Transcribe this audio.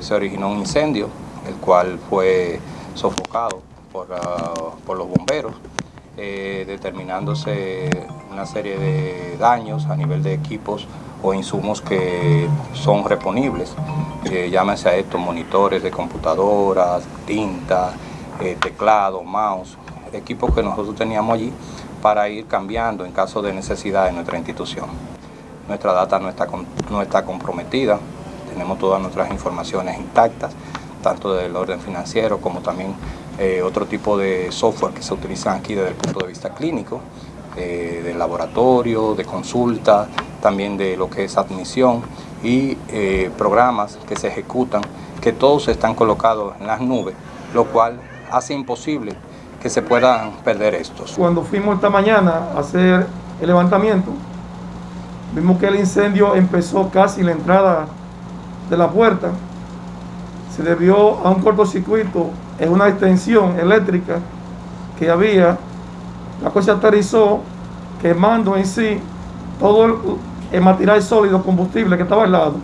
se originó un incendio, el cual fue sofocado por, ah, por los bomberos, eh, determinándose una serie de daños a nivel de equipos o insumos que son reponibles. Eh, llámese a esto monitores de computadoras, tinta, eh, teclado, mouse, equipos que nosotros teníamos allí para ir cambiando en caso de necesidad en nuestra institución. Nuestra data no está, no está comprometida, tenemos todas nuestras informaciones intactas, tanto del orden financiero como también eh, otro tipo de software que se utilizan aquí desde el punto de vista clínico, eh, de laboratorio, de consulta, también de lo que es admisión y eh, programas que se ejecutan, que todos están colocados en las nubes, lo cual hace imposible que se puedan perder estos. Cuando fuimos esta mañana a hacer el levantamiento, vimos que el incendio empezó casi la entrada de la puerta, se debió a un cortocircuito en una extensión eléctrica que había, la cosa aterrizó quemando en sí todo el, el material sólido combustible que estaba al lado